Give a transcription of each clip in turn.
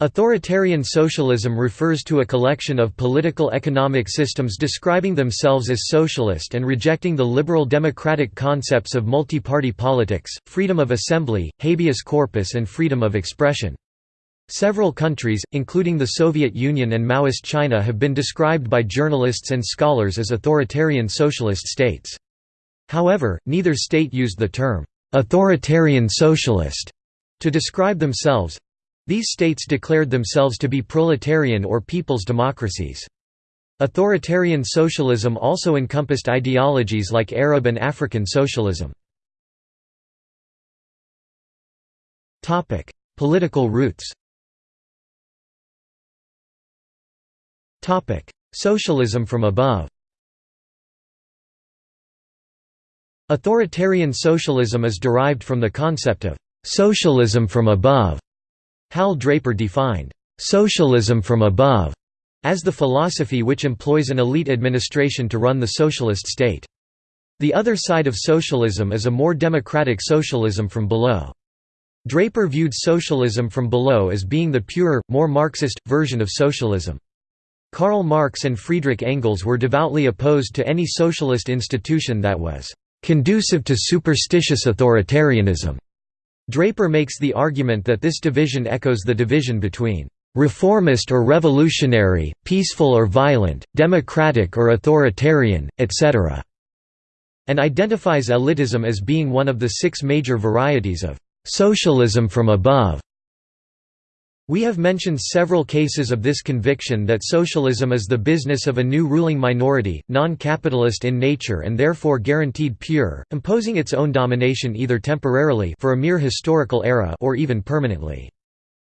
Authoritarian socialism refers to a collection of political economic systems describing themselves as socialist and rejecting the liberal democratic concepts of multi-party politics, freedom of assembly, habeas corpus and freedom of expression. Several countries, including the Soviet Union and Maoist China have been described by journalists and scholars as authoritarian socialist states. However, neither state used the term, "'authoritarian socialist' to describe themselves, these states declared themselves to be proletarian or people's democracies. Authoritarian socialism also encompassed ideologies like Arab and African socialism. Political roots Socialism from above Authoritarian socialism is derived from the concept of «socialism from above» Hal Draper defined, "...socialism from above", as the philosophy which employs an elite administration to run the socialist state. The other side of socialism is a more democratic socialism from below. Draper viewed socialism from below as being the purer, more Marxist, version of socialism. Karl Marx and Friedrich Engels were devoutly opposed to any socialist institution that was "...conducive to superstitious authoritarianism." Draper makes the argument that this division echoes the division between reformist or revolutionary, peaceful or violent, democratic or authoritarian, etc., and identifies elitism as being one of the six major varieties of socialism from above. We have mentioned several cases of this conviction that socialism is the business of a new ruling minority, non-capitalist in nature and therefore guaranteed pure, imposing its own domination either temporarily for a mere historical era or even permanently.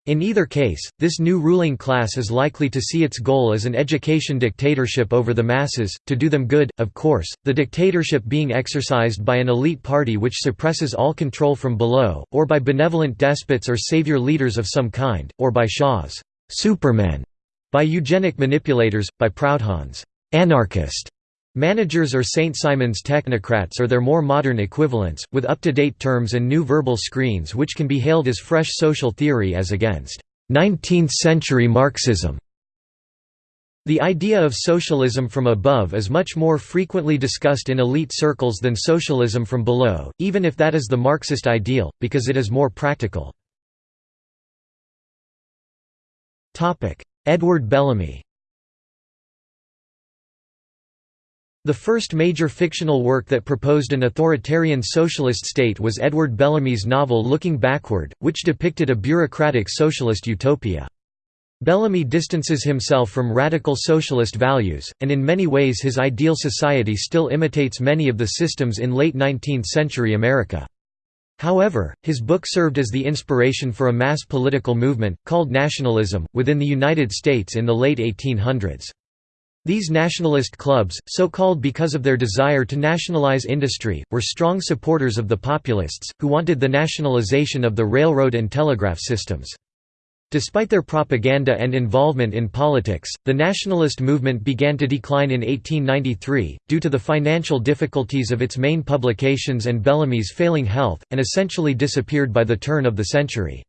In either case, this new ruling class is likely to see its goal as an education dictatorship over the masses, to do them good, of course, the dictatorship being exercised by an elite party which suppresses all control from below, or by benevolent despots or savior leaders of some kind, or by Shaw's supermen, by eugenic manipulators, by Proudhon's anarchist Managers or St. Simon's technocrats are their more modern equivalents, with up-to-date terms and new verbal screens which can be hailed as fresh social theory as against 19th-century Marxism. The idea of socialism from above is much more frequently discussed in elite circles than socialism from below, even if that is the Marxist ideal, because it is more practical. Edward Bellamy The first major fictional work that proposed an authoritarian socialist state was Edward Bellamy's novel Looking Backward, which depicted a bureaucratic socialist utopia. Bellamy distances himself from radical socialist values, and in many ways his ideal society still imitates many of the systems in late 19th-century America. However, his book served as the inspiration for a mass political movement, called nationalism, within the United States in the late 1800s. These nationalist clubs, so called because of their desire to nationalize industry, were strong supporters of the populists, who wanted the nationalization of the railroad and telegraph systems. Despite their propaganda and involvement in politics, the nationalist movement began to decline in 1893, due to the financial difficulties of its main publications and Bellamy's failing health, and essentially disappeared by the turn of the century.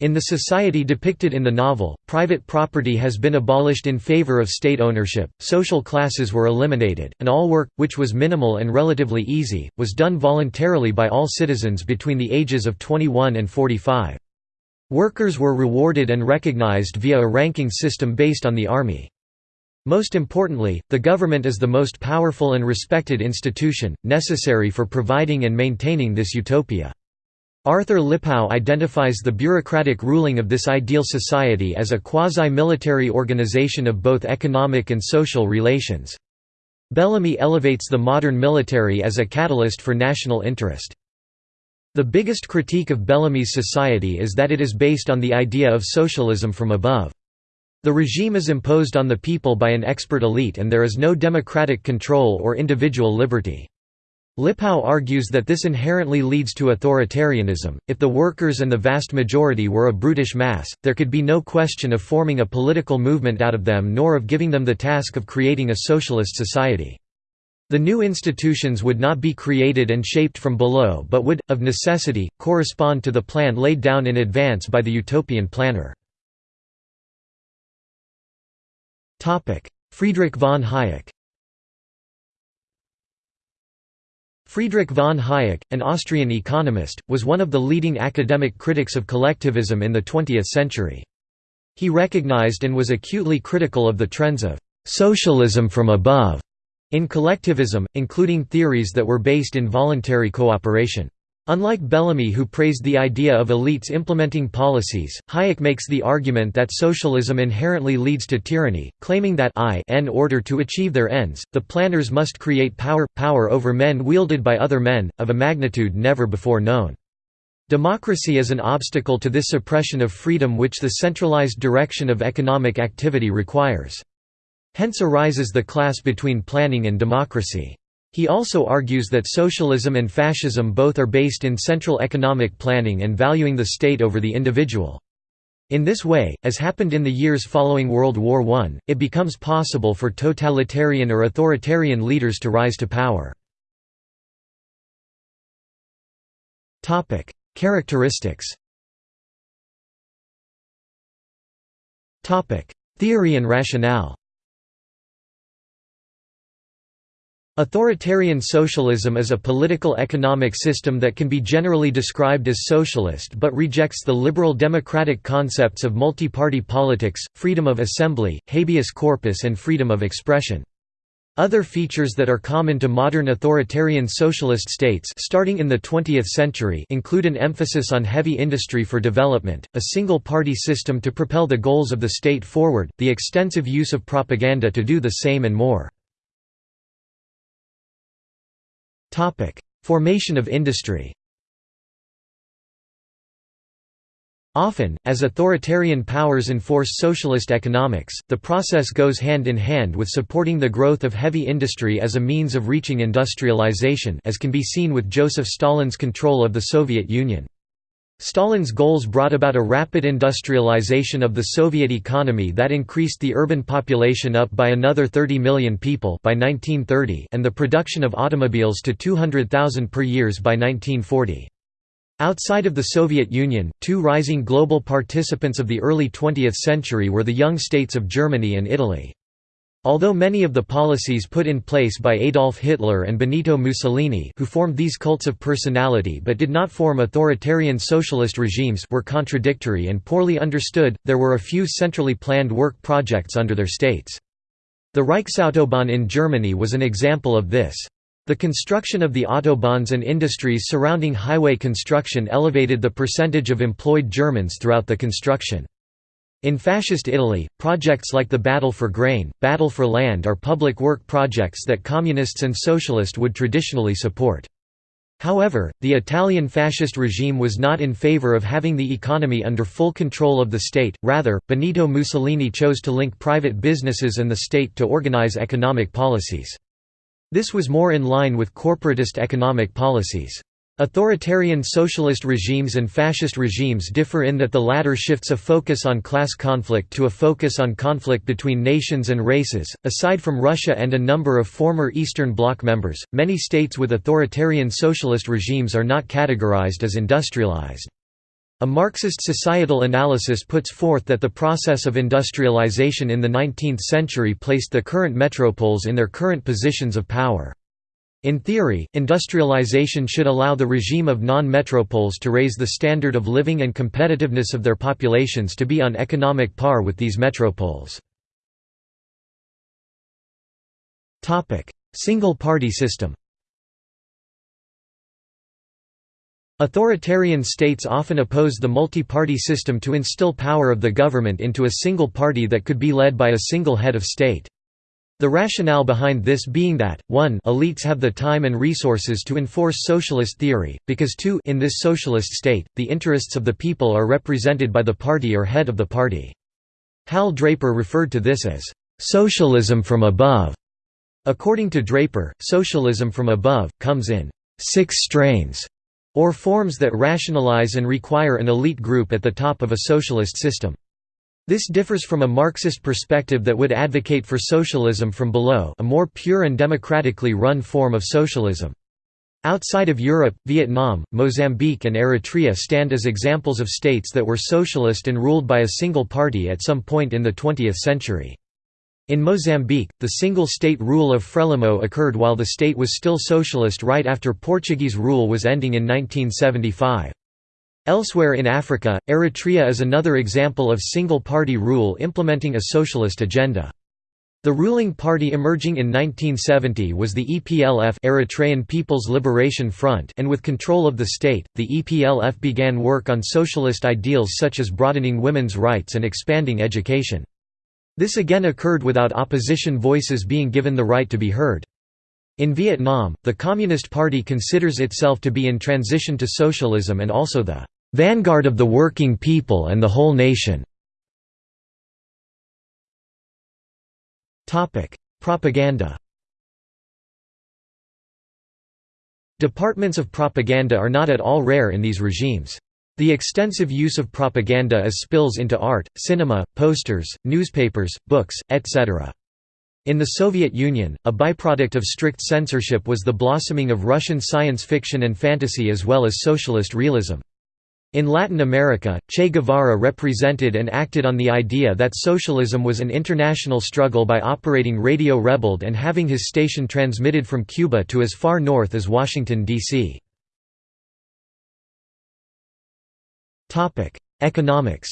In the society depicted in the novel, private property has been abolished in favor of state ownership, social classes were eliminated, and all work, which was minimal and relatively easy, was done voluntarily by all citizens between the ages of 21 and 45. Workers were rewarded and recognized via a ranking system based on the army. Most importantly, the government is the most powerful and respected institution, necessary for providing and maintaining this utopia. Arthur Lipow identifies the bureaucratic ruling of this ideal society as a quasi-military organization of both economic and social relations. Bellamy elevates the modern military as a catalyst for national interest. The biggest critique of Bellamy's society is that it is based on the idea of socialism from above. The regime is imposed on the people by an expert elite and there is no democratic control or individual liberty. Lipow argues that this inherently leads to authoritarianism. If the workers and the vast majority were a brutish mass, there could be no question of forming a political movement out of them nor of giving them the task of creating a socialist society. The new institutions would not be created and shaped from below but would, of necessity, correspond to the plan laid down in advance by the utopian planner. Friedrich von Hayek Friedrich von Hayek, an Austrian economist, was one of the leading academic critics of collectivism in the 20th century. He recognized and was acutely critical of the trends of «socialism from above» in collectivism, including theories that were based in voluntary cooperation. Unlike Bellamy who praised the idea of elites implementing policies, Hayek makes the argument that socialism inherently leads to tyranny, claiming that in order to achieve their ends, the planners must create power, power over men wielded by other men, of a magnitude never before known. Democracy is an obstacle to this suppression of freedom which the centralized direction of economic activity requires. Hence arises the clash between planning and democracy. He also argues that socialism and fascism both are based in central economic planning and valuing the state over the individual. In this way, as happened in the years following World War I, it becomes possible for totalitarian or authoritarian leaders to rise to power. Characteristics Theory and rationale Authoritarian socialism is a political economic system that can be generally described as socialist but rejects the liberal democratic concepts of multi-party politics, freedom of assembly, habeas corpus and freedom of expression. Other features that are common to modern authoritarian socialist states starting in the 20th century include an emphasis on heavy industry for development, a single-party system to propel the goals of the state forward, the extensive use of propaganda to do the same and more. Formation of industry Often, as authoritarian powers enforce socialist economics, the process goes hand in hand with supporting the growth of heavy industry as a means of reaching industrialization as can be seen with Joseph Stalin's control of the Soviet Union. Stalin's goals brought about a rapid industrialization of the Soviet economy that increased the urban population up by another 30 million people by 1930 and the production of automobiles to 200,000 per years by 1940. Outside of the Soviet Union, two rising global participants of the early 20th century were the young states of Germany and Italy. Although many of the policies put in place by Adolf Hitler and Benito Mussolini who formed these cults of personality but did not form authoritarian socialist regimes were contradictory and poorly understood, there were a few centrally planned work projects under their states. The Reichsautobahn in Germany was an example of this. The construction of the autobahns and industries surrounding highway construction elevated the percentage of employed Germans throughout the construction. In Fascist Italy, projects like the Battle for Grain, Battle for Land are public work projects that communists and socialists would traditionally support. However, the Italian fascist regime was not in favor of having the economy under full control of the state, rather, Benito Mussolini chose to link private businesses and the state to organize economic policies. This was more in line with corporatist economic policies. Authoritarian socialist regimes and fascist regimes differ in that the latter shifts a focus on class conflict to a focus on conflict between nations and races. Aside from Russia and a number of former Eastern Bloc members, many states with authoritarian socialist regimes are not categorized as industrialized. A Marxist societal analysis puts forth that the process of industrialization in the 19th century placed the current metropoles in their current positions of power. In theory, industrialization should allow the regime of non-metropoles to raise the standard of living and competitiveness of their populations to be on economic par with these metropoles. Single-party system Authoritarian states often oppose the multi-party system to instill power of the government into a single party that could be led by a single head of state. The rationale behind this being that, 1 elites have the time and resources to enforce socialist theory, because 2 in this socialist state, the interests of the people are represented by the party or head of the party. Hal Draper referred to this as, "...socialism from above." According to Draper, socialism from above, comes in six strains, or forms that rationalize and require an elite group at the top of a socialist system. This differs from a Marxist perspective that would advocate for socialism from below a more pure and democratically run form of socialism. Outside of Europe, Vietnam, Mozambique and Eritrea stand as examples of states that were socialist and ruled by a single party at some point in the 20th century. In Mozambique, the single-state rule of Frelimo occurred while the state was still socialist right after Portuguese rule was ending in 1975. Elsewhere in Africa, Eritrea is another example of single-party rule implementing a socialist agenda. The ruling party emerging in 1970 was the EPLF Eritrean People's Liberation Front and with control of the state, the EPLF began work on socialist ideals such as broadening women's rights and expanding education. This again occurred without opposition voices being given the right to be heard. In Vietnam, the Communist Party considers itself to be in transition to socialism and also the "...vanguard of the working people and the whole nation." Propaganda Departments of propaganda are not at all rare in these regimes. The extensive use of propaganda as spills into art, cinema, posters, newspapers, books, etc. In the Soviet Union, a byproduct of strict censorship was the blossoming of Russian science fiction and fantasy as well as socialist realism. In Latin America, Che Guevara represented and acted on the idea that socialism was an international struggle by operating Radio Rebelde and having his station transmitted from Cuba to as far north as Washington, D.C. Economics.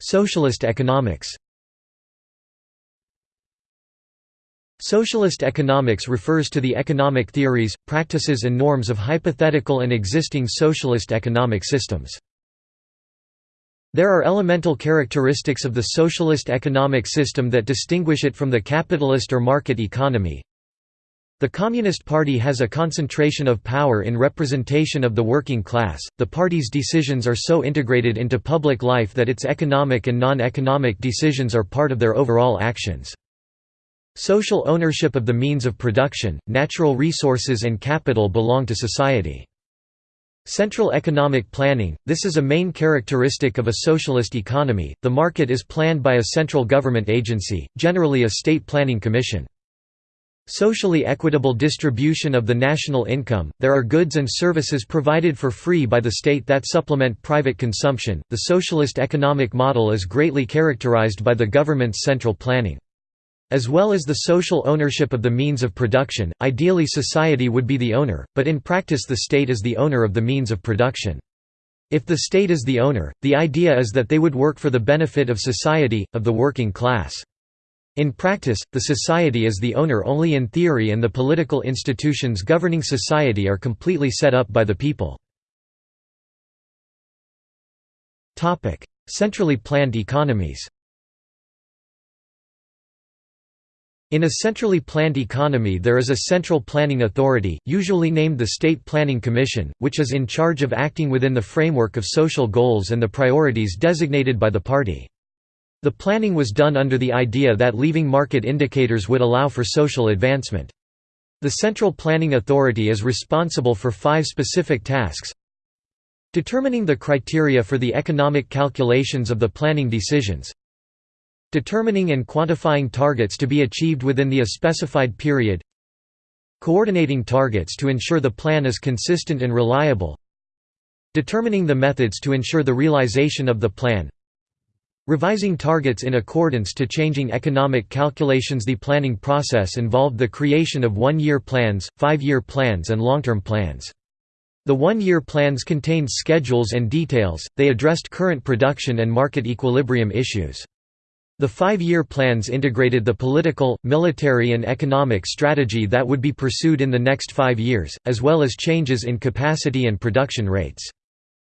Socialist economics. Socialist economics refers to the economic theories, practices and norms of hypothetical and existing socialist economic systems. There are elemental characteristics of the socialist economic system that distinguish it from the capitalist or market economy, the Communist Party has a concentration of power in representation of the working class. The party's decisions are so integrated into public life that its economic and non-economic decisions are part of their overall actions. Social ownership of the means of production, natural resources and capital belong to society. Central economic planning – This is a main characteristic of a socialist economy, the market is planned by a central government agency, generally a state planning commission. Socially equitable distribution of the national income. There are goods and services provided for free by the state that supplement private consumption. The socialist economic model is greatly characterized by the government's central planning. As well as the social ownership of the means of production, ideally society would be the owner, but in practice the state is the owner of the means of production. If the state is the owner, the idea is that they would work for the benefit of society, of the working class. In practice, the society is the owner only in theory and the political institutions governing society are completely set up by the people. Centrally planned economies In a centrally planned economy there is a central planning authority, usually named the State Planning Commission, which is in charge of acting within the framework of social goals and the priorities designated by the party. The planning was done under the idea that leaving market indicators would allow for social advancement. The Central Planning Authority is responsible for five specific tasks Determining the criteria for the economic calculations of the planning decisions Determining and quantifying targets to be achieved within the specified period Coordinating targets to ensure the plan is consistent and reliable Determining the methods to ensure the realization of the plan Revising targets in accordance to changing economic calculations The planning process involved the creation of one-year plans, five-year plans and long-term plans. The one-year plans contained schedules and details, they addressed current production and market equilibrium issues. The five-year plans integrated the political, military and economic strategy that would be pursued in the next five years, as well as changes in capacity and production rates.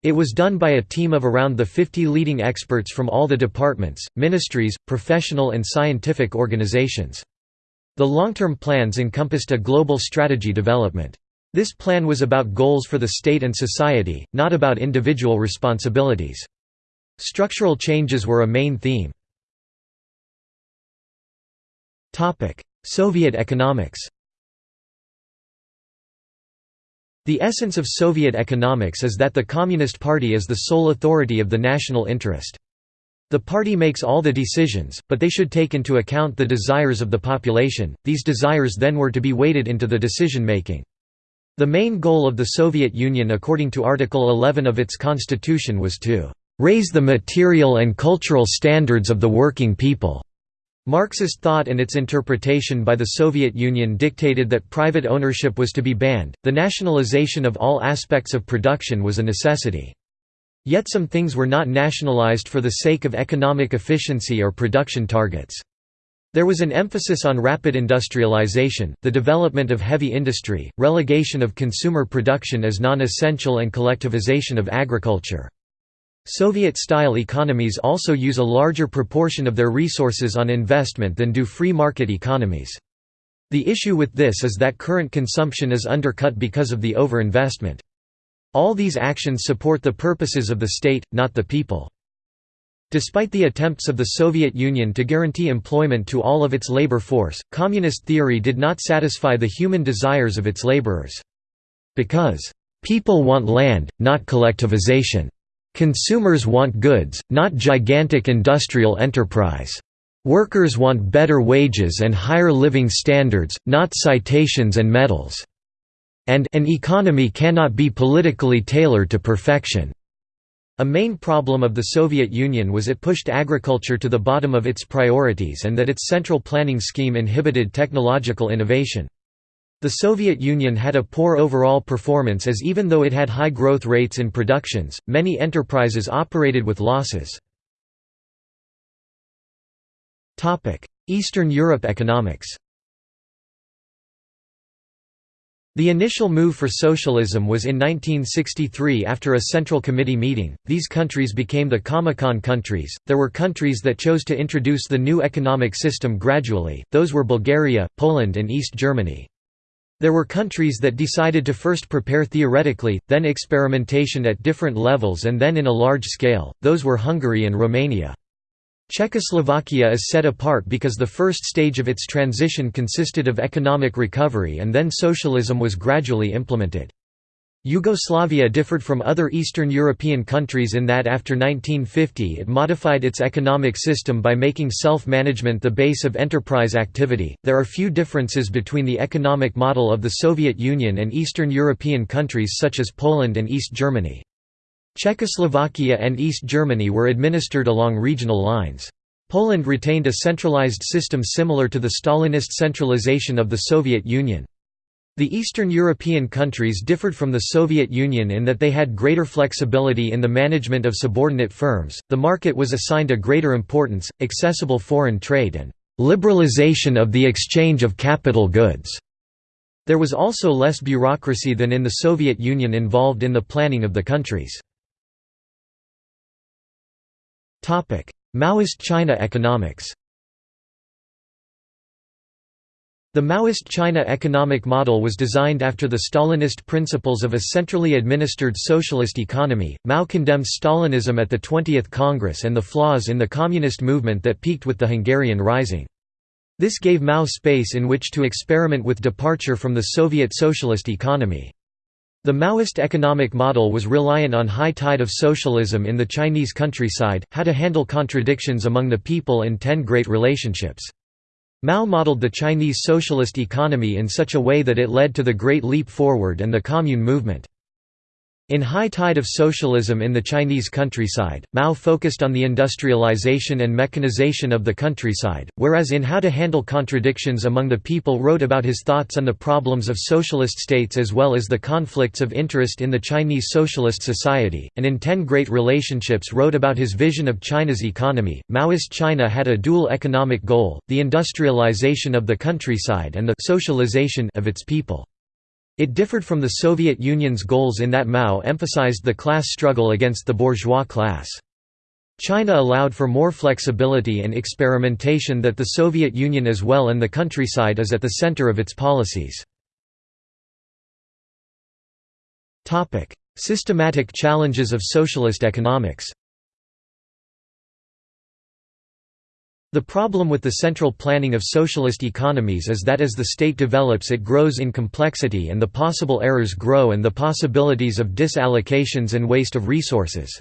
It was done by a team of around the 50 leading experts from all the departments, ministries, professional and scientific organizations. The long-term plans encompassed a global strategy development. This plan was about goals for the state and society, not about individual responsibilities. Structural changes were a main theme. Soviet economics The essence of Soviet economics is that the Communist Party is the sole authority of the national interest. The party makes all the decisions, but they should take into account the desires of the population, these desires then were to be weighted into the decision-making. The main goal of the Soviet Union according to Article 11 of its constitution was to "...raise the material and cultural standards of the working people." Marxist thought and its interpretation by the Soviet Union dictated that private ownership was to be banned, the nationalization of all aspects of production was a necessity. Yet some things were not nationalized for the sake of economic efficiency or production targets. There was an emphasis on rapid industrialization, the development of heavy industry, relegation of consumer production as non-essential and collectivization of agriculture. Soviet-style economies also use a larger proportion of their resources on investment than do free market economies. The issue with this is that current consumption is undercut because of the overinvestment. All these actions support the purposes of the state, not the people. Despite the attempts of the Soviet Union to guarantee employment to all of its labor force, communist theory did not satisfy the human desires of its laborers. Because, "...people want land, not collectivization. Consumers want goods, not gigantic industrial enterprise. Workers want better wages and higher living standards, not citations and medals. And an economy cannot be politically tailored to perfection." A main problem of the Soviet Union was it pushed agriculture to the bottom of its priorities and that its central planning scheme inhibited technological innovation. The Soviet Union had a poor overall performance as even though it had high growth rates in productions, many enterprises operated with losses. Eastern Europe economics The initial move for socialism was in 1963 after a Central Committee meeting. These countries became the Comecon countries. There were countries that chose to introduce the new economic system gradually, those were Bulgaria, Poland, and East Germany. There were countries that decided to first prepare theoretically, then experimentation at different levels, and then in a large scale, those were Hungary and Romania. Czechoslovakia is set apart because the first stage of its transition consisted of economic recovery and then socialism was gradually implemented. Yugoslavia differed from other Eastern European countries in that after 1950 it modified its economic system by making self-management the base of enterprise activity. There are few differences between the economic model of the Soviet Union and Eastern European countries such as Poland and East Germany. Czechoslovakia and East Germany were administered along regional lines. Poland retained a centralized system similar to the Stalinist centralization of the Soviet Union. The Eastern European countries differed from the Soviet Union in that they had greater flexibility in the management of subordinate firms, the market was assigned a greater importance, accessible foreign trade and liberalization of the exchange of capital goods. There was also less bureaucracy than in the Soviet Union involved in the planning of the countries. Maoist China economics The Maoist China economic model was designed after the Stalinist principles of a centrally administered socialist economy. Mao condemned Stalinism at the 20th Congress and the flaws in the communist movement that peaked with the Hungarian Rising. This gave Mao space in which to experiment with departure from the Soviet socialist economy. The Maoist economic model was reliant on high tide of socialism in the Chinese countryside, how to handle contradictions among the people and ten great relationships. Mao modeled the Chinese socialist economy in such a way that it led to the Great Leap Forward and the Commune movement. In high tide of socialism in the Chinese countryside, Mao focused on the industrialization and mechanization of the countryside, whereas in How to Handle Contradictions Among the People wrote about his thoughts on the problems of socialist states as well as the conflicts of interest in the Chinese socialist society, and in Ten Great Relationships wrote about his vision of China's economy. Maoist China had a dual economic goal, the industrialization of the countryside and the socialization of its people. It differed from the Soviet Union's goals in that Mao emphasized the class struggle against the bourgeois class. China allowed for more flexibility and experimentation that the Soviet Union as well and the countryside is at the center of its policies. Systematic challenges of socialist economics The problem with the central planning of socialist economies is that as the state develops it grows in complexity and the possible errors grow and the possibilities of disallocations and waste of resources.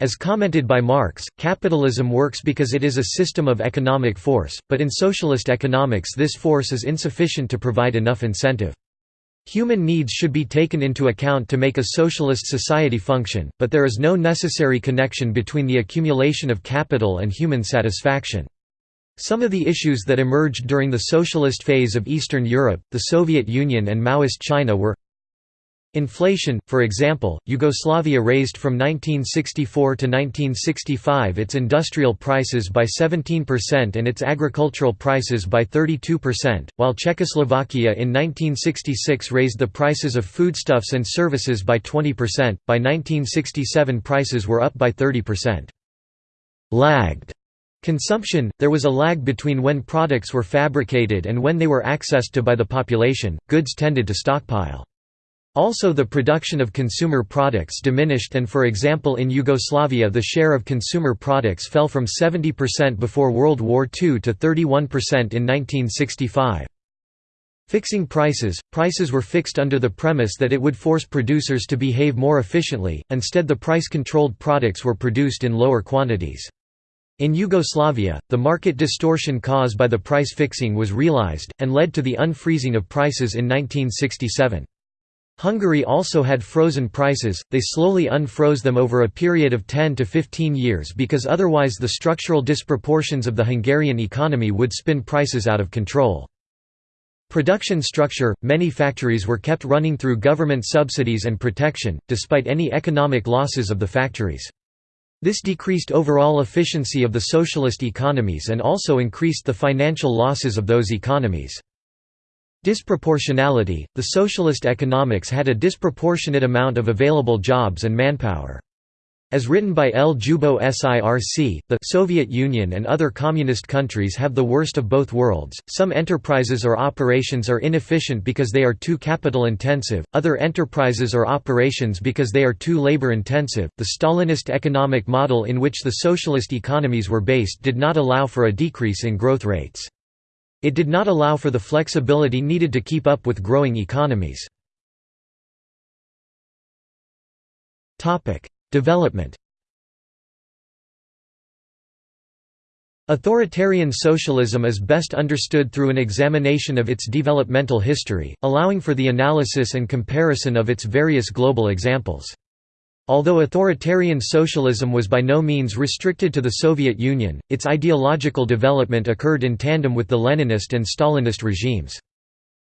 As commented by Marx, capitalism works because it is a system of economic force, but in socialist economics this force is insufficient to provide enough incentive. Human needs should be taken into account to make a socialist society function, but there is no necessary connection between the accumulation of capital and human satisfaction. Some of the issues that emerged during the socialist phase of Eastern Europe, the Soviet Union and Maoist China were Inflation, for example, Yugoslavia raised from 1964 to 1965 its industrial prices by 17% and its agricultural prices by 32%, while Czechoslovakia in 1966 raised the prices of foodstuffs and services by 20%. By 1967 prices were up by 30%. Lagged Consumption – There was a lag between when products were fabricated and when they were accessed to by the population, goods tended to stockpile. Also the production of consumer products diminished and for example in Yugoslavia the share of consumer products fell from 70% before World War II to 31% in 1965. Fixing prices – Prices were fixed under the premise that it would force producers to behave more efficiently, instead the price-controlled products were produced in lower quantities. In Yugoslavia, the market distortion caused by the price fixing was realized, and led to the unfreezing of prices in 1967. Hungary also had frozen prices, they slowly unfroze them over a period of 10 to 15 years because otherwise the structural disproportions of the Hungarian economy would spin prices out of control. Production structure – Many factories were kept running through government subsidies and protection, despite any economic losses of the factories. This decreased overall efficiency of the socialist economies and also increased the financial losses of those economies. Disproportionality – The socialist economics had a disproportionate amount of available jobs and manpower. As written by Ljubo Sirc, the Soviet Union and other communist countries have the worst of both worlds. Some enterprises or operations are inefficient because they are too capital intensive, other enterprises or operations because they are too labor intensive. The Stalinist economic model in which the socialist economies were based did not allow for a decrease in growth rates. It did not allow for the flexibility needed to keep up with growing economies. Development Authoritarian socialism is best understood through an examination of its developmental history, allowing for the analysis and comparison of its various global examples. Although authoritarian socialism was by no means restricted to the Soviet Union, its ideological development occurred in tandem with the Leninist and Stalinist regimes.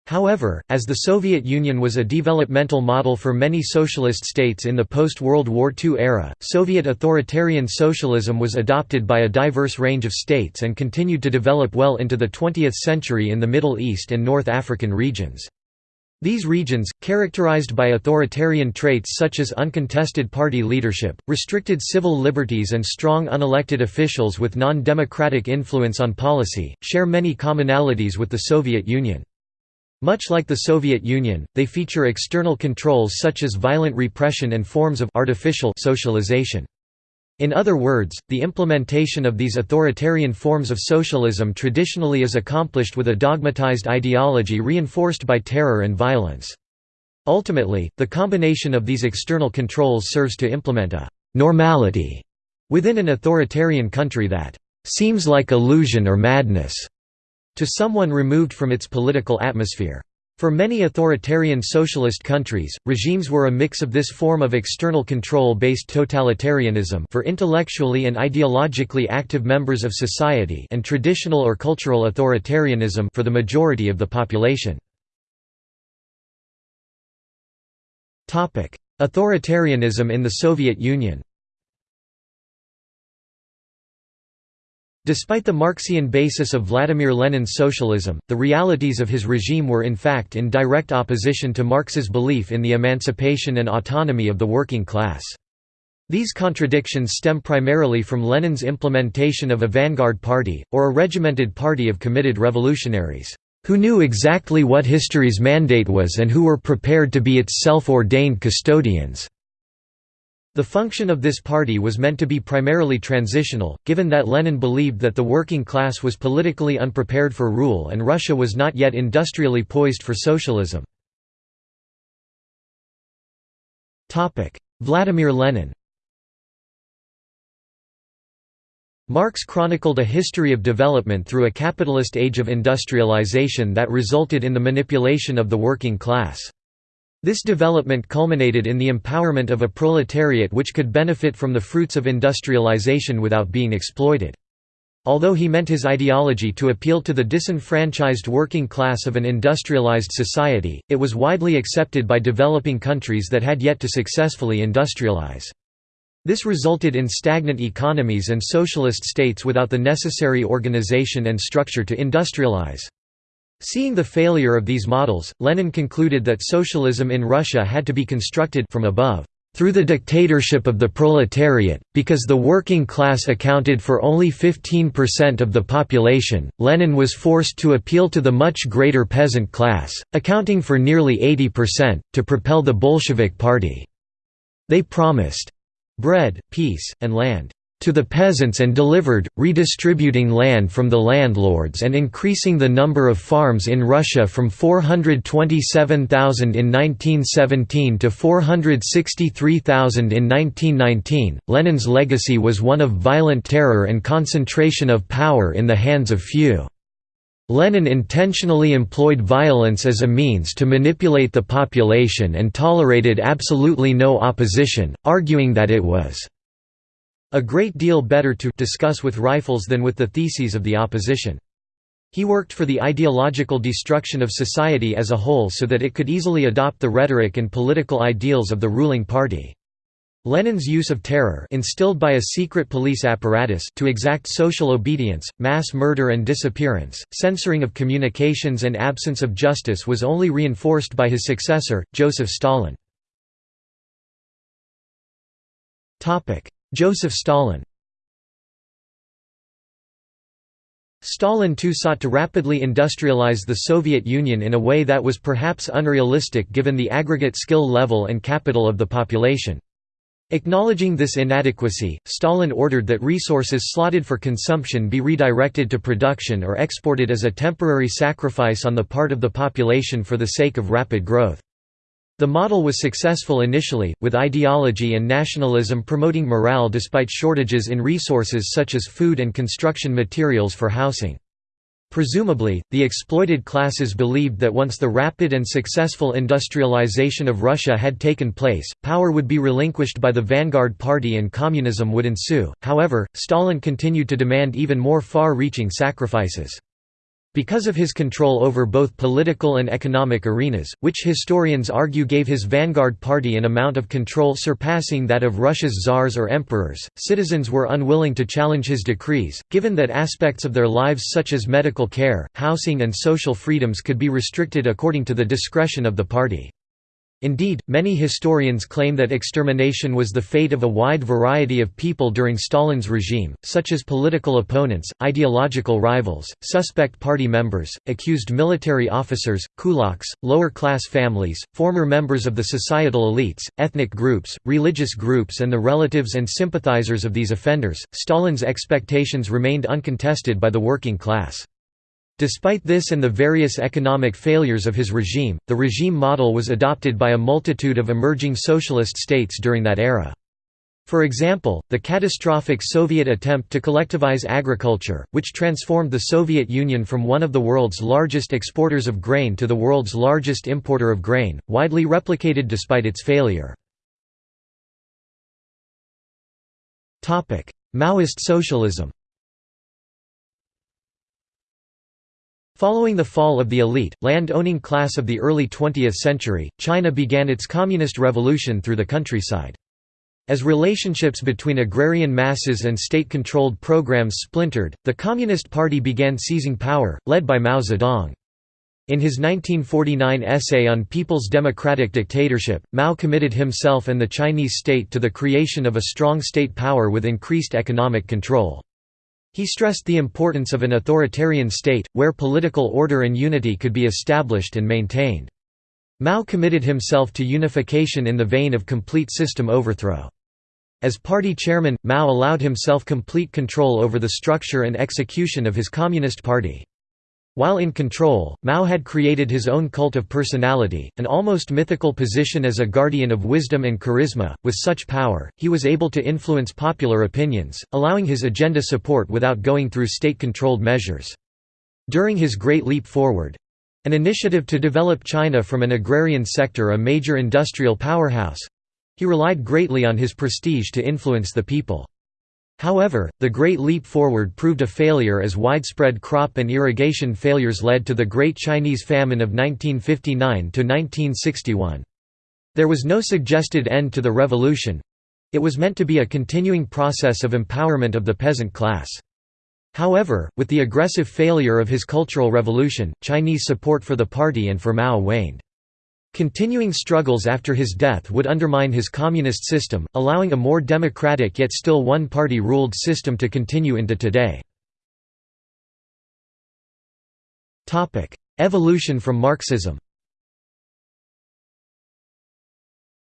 However, as the Soviet Union was a developmental model for many socialist states in the post-World War II era, Soviet authoritarian socialism was adopted by a diverse range of states and continued to develop well into the 20th century in the Middle East and North African regions. These regions, characterized by authoritarian traits such as uncontested party leadership, restricted civil liberties and strong unelected officials with non-democratic influence on policy, share many commonalities with the Soviet Union. Much like the Soviet Union, they feature external controls such as violent repression and forms of artificial socialization. In other words, the implementation of these authoritarian forms of socialism traditionally is accomplished with a dogmatized ideology reinforced by terror and violence. Ultimately, the combination of these external controls serves to implement a «normality» within an authoritarian country that «seems like illusion or madness» to someone removed from its political atmosphere. For many authoritarian socialist countries, regimes were a mix of this form of external control-based totalitarianism for intellectually and ideologically active members of society and traditional or cultural authoritarianism for the majority of the population. Authoritarianism in the Soviet Union Despite the Marxian basis of Vladimir Lenin's socialism, the realities of his regime were in fact in direct opposition to Marx's belief in the emancipation and autonomy of the working class. These contradictions stem primarily from Lenin's implementation of a vanguard party, or a regimented party of committed revolutionaries, who knew exactly what history's mandate was and who were prepared to be its self-ordained custodians. The function of this party was meant to be primarily transitional, given that Lenin believed that the working class was politically unprepared for rule and Russia was not yet industrially poised for socialism. Vladimir Lenin Marx chronicled a history of development through a capitalist age of industrialization that resulted in the manipulation of the working class. This development culminated in the empowerment of a proletariat which could benefit from the fruits of industrialization without being exploited. Although he meant his ideology to appeal to the disenfranchised working class of an industrialized society, it was widely accepted by developing countries that had yet to successfully industrialize. This resulted in stagnant economies and socialist states without the necessary organization and structure to industrialize. Seeing the failure of these models, Lenin concluded that socialism in Russia had to be constructed from above through the dictatorship of the proletariat, because the working class accounted for only 15% of the population, Lenin was forced to appeal to the much greater peasant class, accounting for nearly 80%, to propel the Bolshevik Party. They promised bread, peace, and land to the peasants and delivered, redistributing land from the landlords and increasing the number of farms in Russia from 427,000 in 1917 to 463,000 in 1919. Lenin's legacy was one of violent terror and concentration of power in the hands of few. Lenin intentionally employed violence as a means to manipulate the population and tolerated absolutely no opposition, arguing that it was a great deal better to discuss with rifles than with the theses of the opposition. He worked for the ideological destruction of society as a whole so that it could easily adopt the rhetoric and political ideals of the ruling party. Lenin's use of terror instilled by a secret police apparatus to exact social obedience, mass murder and disappearance, censoring of communications and absence of justice was only reinforced by his successor, Joseph Stalin. Joseph Stalin Stalin too sought to rapidly industrialize the Soviet Union in a way that was perhaps unrealistic given the aggregate skill level and capital of the population. Acknowledging this inadequacy, Stalin ordered that resources slotted for consumption be redirected to production or exported as a temporary sacrifice on the part of the population for the sake of rapid growth. The model was successful initially, with ideology and nationalism promoting morale despite shortages in resources such as food and construction materials for housing. Presumably, the exploited classes believed that once the rapid and successful industrialization of Russia had taken place, power would be relinquished by the vanguard party and communism would ensue. However, Stalin continued to demand even more far-reaching sacrifices. Because of his control over both political and economic arenas, which historians argue gave his vanguard party an amount of control surpassing that of Russia's czars or emperors, citizens were unwilling to challenge his decrees, given that aspects of their lives such as medical care, housing and social freedoms could be restricted according to the discretion of the party. Indeed, many historians claim that extermination was the fate of a wide variety of people during Stalin's regime, such as political opponents, ideological rivals, suspect party members, accused military officers, kulaks, lower-class families, former members of the societal elites, ethnic groups, religious groups and the relatives and sympathizers of these offenders. Stalin's expectations remained uncontested by the working class. Despite this and the various economic failures of his regime, the regime model was adopted by a multitude of emerging socialist states during that era. For example, the catastrophic Soviet attempt to collectivize agriculture, which transformed the Soviet Union from one of the world's largest exporters of grain to the world's largest importer of grain, widely replicated despite its failure. Maoist socialism Following the fall of the elite, land-owning class of the early 20th century, China began its communist revolution through the countryside. As relationships between agrarian masses and state-controlled programs splintered, the Communist Party began seizing power, led by Mao Zedong. In his 1949 essay on People's Democratic Dictatorship, Mao committed himself and the Chinese state to the creation of a strong state power with increased economic control. He stressed the importance of an authoritarian state, where political order and unity could be established and maintained. Mao committed himself to unification in the vein of complete system overthrow. As party chairman, Mao allowed himself complete control over the structure and execution of his Communist Party. While in control, Mao had created his own cult of personality, an almost mythical position as a guardian of wisdom and charisma. With such power, he was able to influence popular opinions, allowing his agenda support without going through state controlled measures. During his Great Leap Forward An initiative to develop China from an agrarian sector a major industrial powerhouse—he relied greatly on his prestige to influence the people. However, the Great Leap Forward proved a failure as widespread crop and irrigation failures led to the Great Chinese Famine of 1959–1961. There was no suggested end to the revolution—it was meant to be a continuing process of empowerment of the peasant class. However, with the aggressive failure of his Cultural Revolution, Chinese support for the party and for Mao waned. Continuing struggles after his death would undermine his communist system, allowing a more democratic yet still one-party ruled system to continue into today. Evolution from Marxism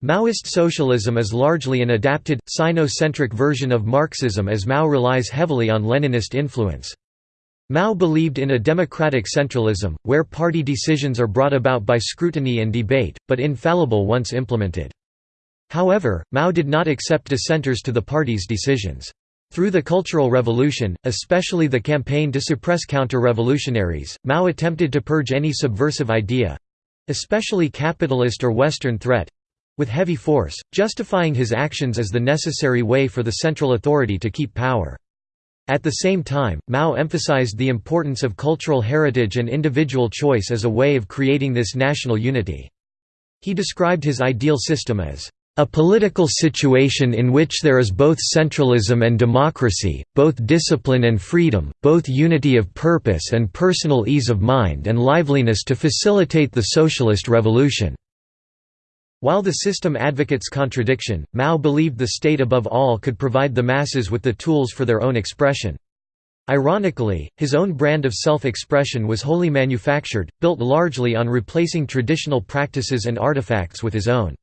Maoist socialism is largely an adapted, Sino-centric version of Marxism as Mao relies heavily on Leninist influence. Mao believed in a democratic centralism, where party decisions are brought about by scrutiny and debate, but infallible once implemented. However, Mao did not accept dissenters to the party's decisions. Through the Cultural Revolution, especially the campaign to suppress counter-revolutionaries, Mao attempted to purge any subversive idea—especially capitalist or Western threat, with heavy force, justifying his actions as the necessary way for the central authority to keep power. At the same time, Mao emphasized the importance of cultural heritage and individual choice as a way of creating this national unity. He described his ideal system as a political situation in which there is both centralism and democracy, both discipline and freedom, both unity of purpose and personal ease of mind and liveliness to facilitate the socialist revolution. While the system advocates contradiction, Mao believed the state above all could provide the masses with the tools for their own expression. Ironically, his own brand of self-expression was wholly manufactured, built largely on replacing traditional practices and artifacts with his own.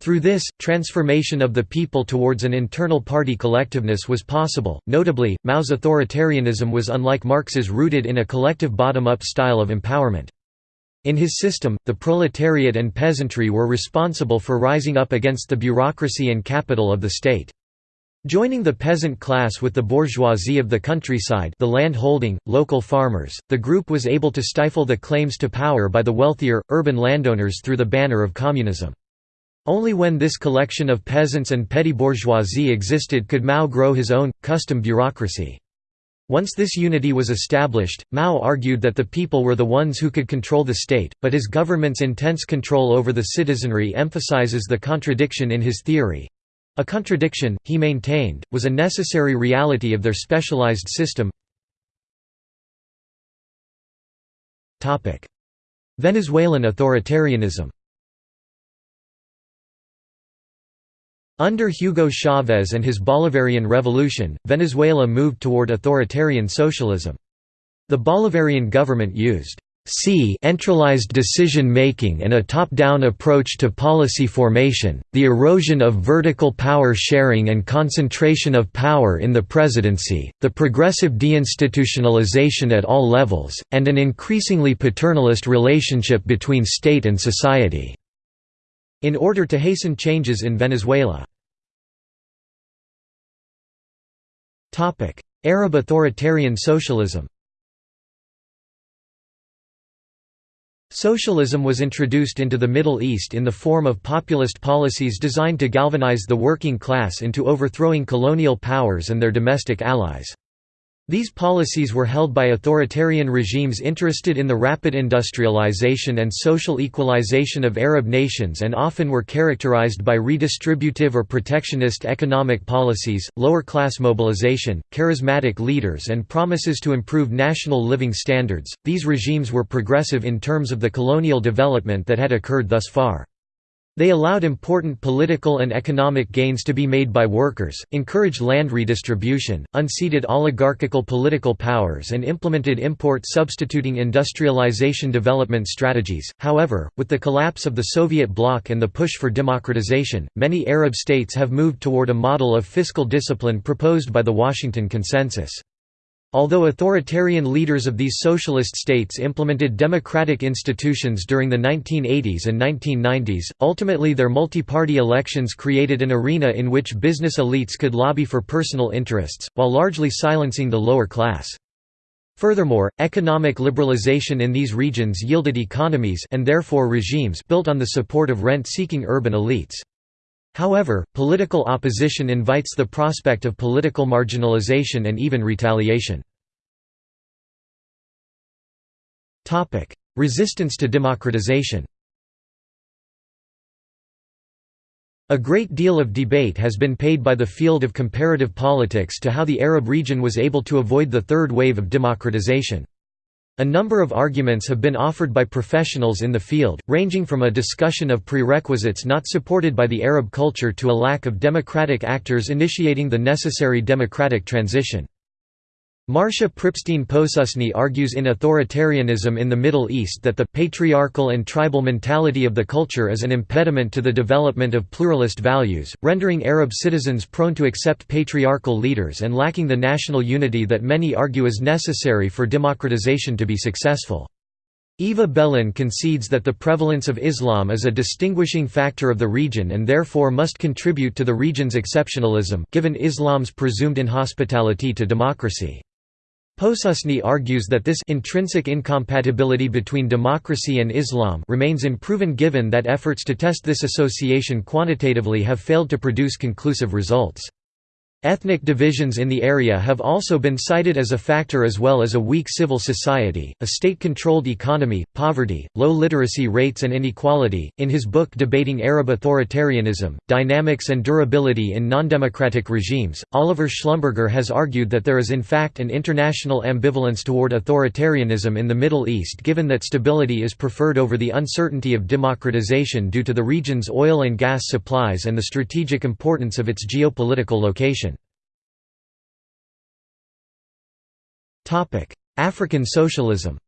Through this, transformation of the people towards an internal party collectiveness was possible. Notably, Mao's authoritarianism was unlike Marx's rooted in a collective bottom-up style of empowerment. In his system, the proletariat and peasantry were responsible for rising up against the bureaucracy and capital of the state. Joining the peasant class with the bourgeoisie of the countryside the land-holding, local farmers, the group was able to stifle the claims to power by the wealthier, urban landowners through the banner of communism. Only when this collection of peasants and petty bourgeoisie existed could Mao grow his own, custom bureaucracy. Once this unity was established, Mao argued that the people were the ones who could control the state, but his government's intense control over the citizenry emphasizes the contradiction in his theory. A contradiction, he maintained, was a necessary reality of their specialized system. Venezuelan authoritarianism Under Hugo Chavez and his Bolivarian Revolution, Venezuela moved toward authoritarian socialism. The Bolivarian government used centralized decision-making and a top-down approach to policy formation, the erosion of vertical power sharing and concentration of power in the presidency, the progressive deinstitutionalization at all levels, and an increasingly paternalist relationship between state and society in order to hasten changes in Venezuela. Arab authoritarian socialism Socialism was introduced into the Middle East in the form of populist policies designed to galvanize the working class into overthrowing colonial powers and their domestic allies. These policies were held by authoritarian regimes interested in the rapid industrialization and social equalization of Arab nations and often were characterized by redistributive or protectionist economic policies, lower-class mobilization, charismatic leaders and promises to improve national living standards. These regimes were progressive in terms of the colonial development that had occurred thus far. They allowed important political and economic gains to be made by workers, encouraged land redistribution, unseated oligarchical political powers and implemented import substituting industrialization development strategies. However, with the collapse of the Soviet bloc and the push for democratization, many Arab states have moved toward a model of fiscal discipline proposed by the Washington Consensus. Although authoritarian leaders of these socialist states implemented democratic institutions during the 1980s and 1990s, ultimately their multi-party elections created an arena in which business elites could lobby for personal interests, while largely silencing the lower class. Furthermore, economic liberalization in these regions yielded economies and therefore regimes built on the support of rent-seeking urban elites. However, political opposition invites the prospect of political marginalization and even retaliation. Resistance to democratization A great deal of debate has been paid by the field of comparative politics to how the Arab region was able to avoid the third wave of democratization. A number of arguments have been offered by professionals in the field, ranging from a discussion of prerequisites not supported by the Arab culture to a lack of democratic actors initiating the necessary democratic transition. Marcia Pripstein Posusney argues in Authoritarianism in the Middle East that the patriarchal and tribal mentality of the culture is an impediment to the development of pluralist values, rendering Arab citizens prone to accept patriarchal leaders and lacking the national unity that many argue is necessary for democratization to be successful. Eva Bellin concedes that the prevalence of Islam is a distinguishing factor of the region and therefore must contribute to the region's exceptionalism given Islam's presumed inhospitality to democracy. Posusney argues that this intrinsic incompatibility between democracy and Islam remains unproven given that efforts to test this association quantitatively have failed to produce conclusive results. Ethnic divisions in the area have also been cited as a factor as well as a weak civil society, a state-controlled economy, poverty, low literacy rates and inequality. In his book Debating Arab Authoritarianism: Dynamics and Durability in Non-Democratic Regimes, Oliver Schlumberger has argued that there is in fact an international ambivalence toward authoritarianism in the Middle East given that stability is preferred over the uncertainty of democratization due to the region's oil and gas supplies and the strategic importance of its geopolitical location. African socialism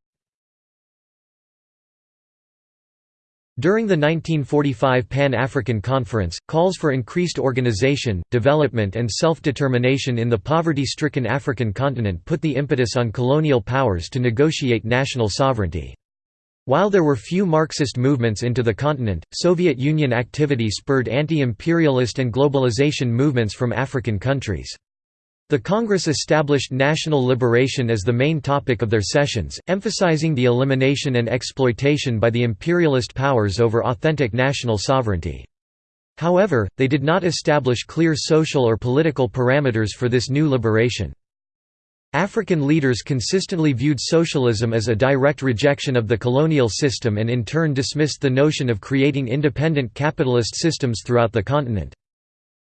During the 1945 Pan-African Conference, calls for increased organization, development and self-determination in the poverty-stricken African continent put the impetus on colonial powers to negotiate national sovereignty. While there were few Marxist movements into the continent, Soviet Union activity spurred anti-imperialist and globalization movements from African countries. The Congress established national liberation as the main topic of their sessions, emphasizing the elimination and exploitation by the imperialist powers over authentic national sovereignty. However, they did not establish clear social or political parameters for this new liberation. African leaders consistently viewed socialism as a direct rejection of the colonial system and in turn dismissed the notion of creating independent capitalist systems throughout the continent.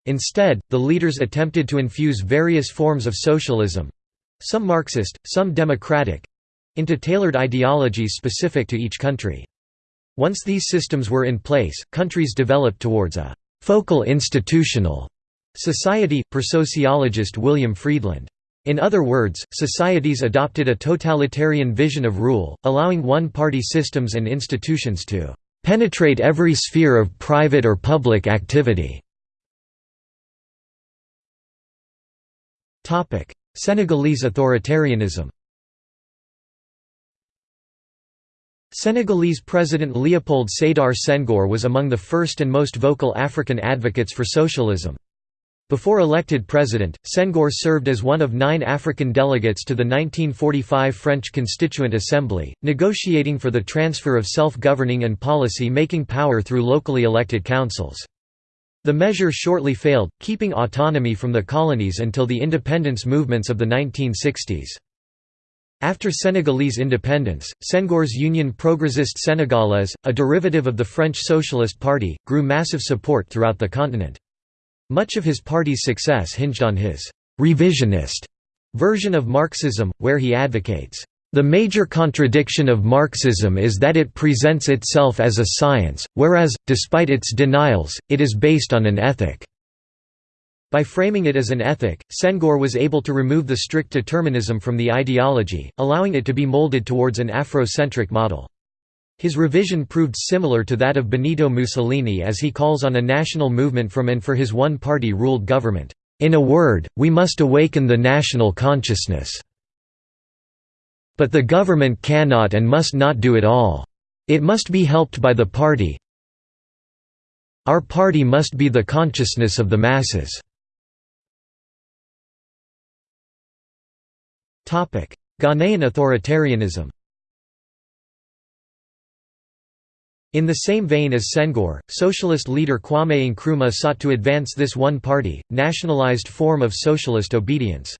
Instead, the leaders attempted to infuse various forms of socialism—some Marxist, some democratic—into tailored ideologies specific to each country. Once these systems were in place, countries developed towards a «focal institutional» society, per sociologist William Friedland. In other words, societies adopted a totalitarian vision of rule, allowing one-party systems and institutions to «penetrate every sphere of private or public activity» Senegalese authoritarianism Senegalese President Léopold Sédar Senghor was among the first and most vocal African advocates for socialism. Before elected president, Senghor served as one of nine African delegates to the 1945 French Constituent Assembly, negotiating for the transfer of self-governing and policy-making power through locally elected councils. The measure shortly failed, keeping autonomy from the colonies until the independence movements of the 1960s. After Senegalese independence, Senghor's Union Progressiste Sénégalaise, a derivative of the French Socialist Party, grew massive support throughout the continent. Much of his party's success hinged on his «revisionist» version of Marxism, where he advocates the major contradiction of Marxism is that it presents itself as a science, whereas, despite its denials, it is based on an ethic. By framing it as an ethic, Senghor was able to remove the strict determinism from the ideology, allowing it to be molded towards an Afrocentric model. His revision proved similar to that of Benito Mussolini as he calls on a national movement from and for his one-party ruled government. In a word, we must awaken the national consciousness. But the government cannot and must not do it all. It must be helped by the party. Our party must be the consciousness of the masses. Ghanaian authoritarianism In the same vein as Senghor, socialist leader Kwame Nkrumah sought to advance this one-party, nationalized form of socialist obedience.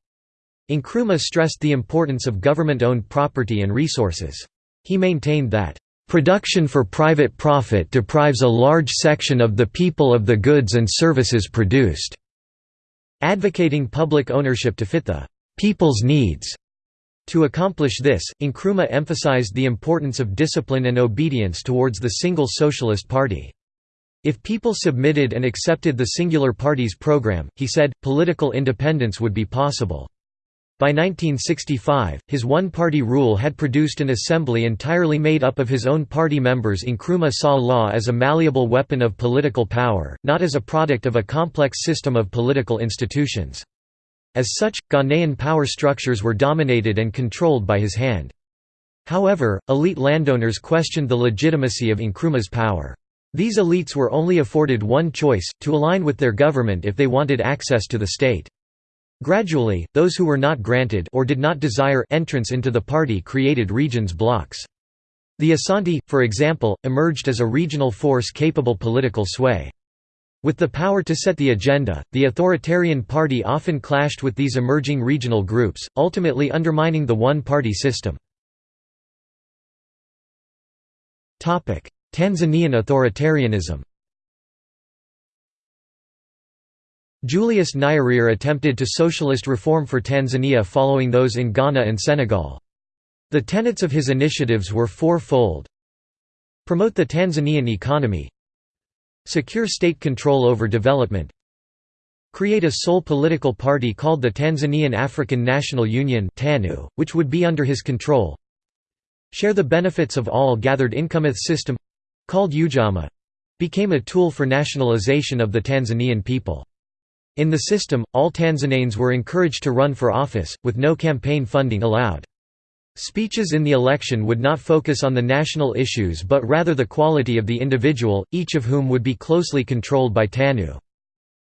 Nkrumah stressed the importance of government-owned property and resources. He maintained that, "...production for private profit deprives a large section of the people of the goods and services produced." Advocating public ownership to fit the "...people's needs." To accomplish this, Nkrumah emphasized the importance of discipline and obedience towards the single socialist party. If people submitted and accepted the singular party's program, he said, political independence would be possible. By 1965, his one-party rule had produced an assembly entirely made up of his own party members Nkrumah saw law as a malleable weapon of political power, not as a product of a complex system of political institutions. As such, Ghanaian power structures were dominated and controlled by his hand. However, elite landowners questioned the legitimacy of Nkrumah's power. These elites were only afforded one choice, to align with their government if they wanted access to the state. Gradually, those who were not granted or did not desire entrance into the party created regions blocks. The Asante, for example, emerged as a regional force capable political sway. With the power to set the agenda, the authoritarian party often clashed with these emerging regional groups, ultimately undermining the one-party system. Tanzanian authoritarianism Julius Nyerere attempted to socialist reform for Tanzania following those in Ghana and Senegal. The tenets of his initiatives were four-fold. Promote the Tanzanian economy Secure state control over development Create a sole political party called the Tanzanian African National Union (TANU), which would be under his control Share the benefits of all gathered income system—called Ujamaa—became a tool for nationalization of the Tanzanian people. In the system, all Tanzanians were encouraged to run for office, with no campaign funding allowed. Speeches in the election would not focus on the national issues but rather the quality of the individual, each of whom would be closely controlled by TANU.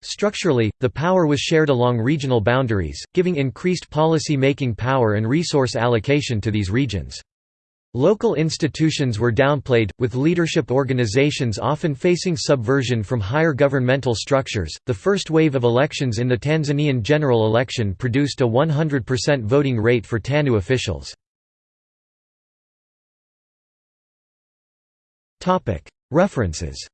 Structurally, the power was shared along regional boundaries, giving increased policy-making power and resource allocation to these regions. Local institutions were downplayed, with leadership organizations often facing subversion from higher governmental structures. The first wave of elections in the Tanzanian general election produced a 100% voting rate for TANU officials. References